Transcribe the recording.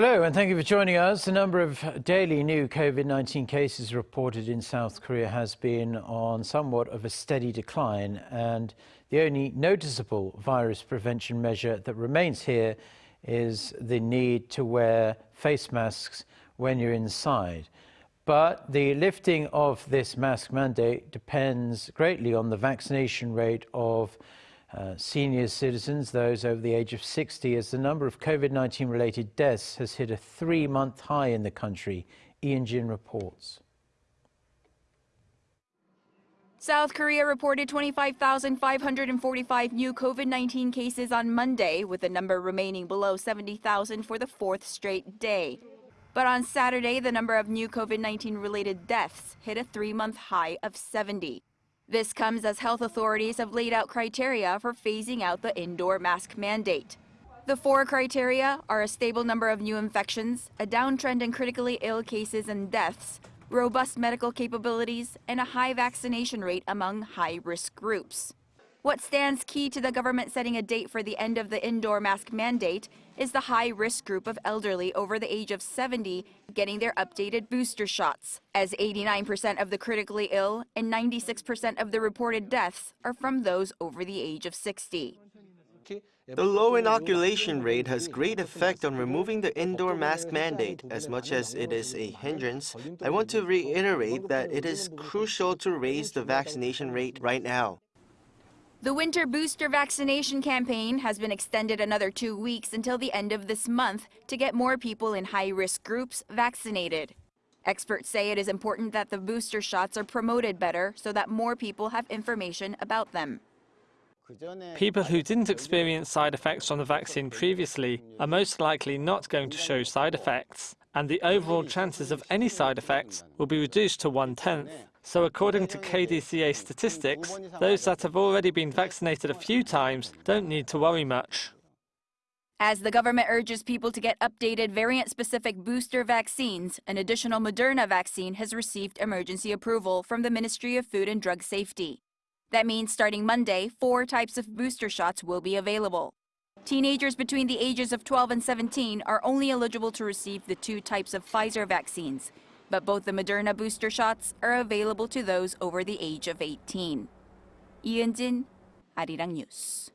Hello, and thank you for joining us. The number of daily new COVID 19 cases reported in South Korea has been on somewhat of a steady decline, and the only noticeable virus prevention measure that remains here is the need to wear face masks when you're inside. But the lifting of this mask mandate depends greatly on the vaccination rate of uh, senior citizens, those over the age of 60, as the number of COVID 19 related deaths has hit a three month high in the country. Ian Jin reports. South Korea reported 25,545 new COVID 19 cases on Monday, with the number remaining below 70,000 for the fourth straight day. But on Saturday, the number of new COVID 19 related deaths hit a three month high of 70. This comes as health authorities have laid out criteria for phasing out the indoor mask mandate. The four criteria are a stable number of new infections, a downtrend in critically ill cases and deaths, robust medical capabilities, and a high vaccination rate among high-risk groups. What stands key to the government setting a date for the end of the indoor mask mandate is the high risk group of elderly over the age of 70 getting their updated booster shots, as 89% of the critically ill and 96% of the reported deaths are from those over the age of 60. The low inoculation rate has great effect on removing the indoor mask mandate. As much as it is a hindrance, I want to reiterate that it is crucial to raise the vaccination rate right now. The winter booster vaccination campaign has been extended another two weeks until the end of this month to get more people in high-risk groups vaccinated. Experts say it is important that the booster shots are promoted better so that more people have information about them. People who didn't experience side effects from the vaccine previously are most likely not going to show side effects, and the overall chances of any side effects will be reduced to one-tenth. So according to KDCA statistics, those that have already been vaccinated a few times don't need to worry much. As the government urges people to get updated variant-specific booster vaccines, an additional Moderna vaccine has received emergency approval from the Ministry of Food and Drug Safety. That means starting Monday, four types of booster shots will be available. Teenagers between the ages of 12 and 17 are only eligible to receive the two types of Pfizer vaccines, but both the Moderna booster shots are available to those over the age of 18. 이은진, 아리랑 뉴스.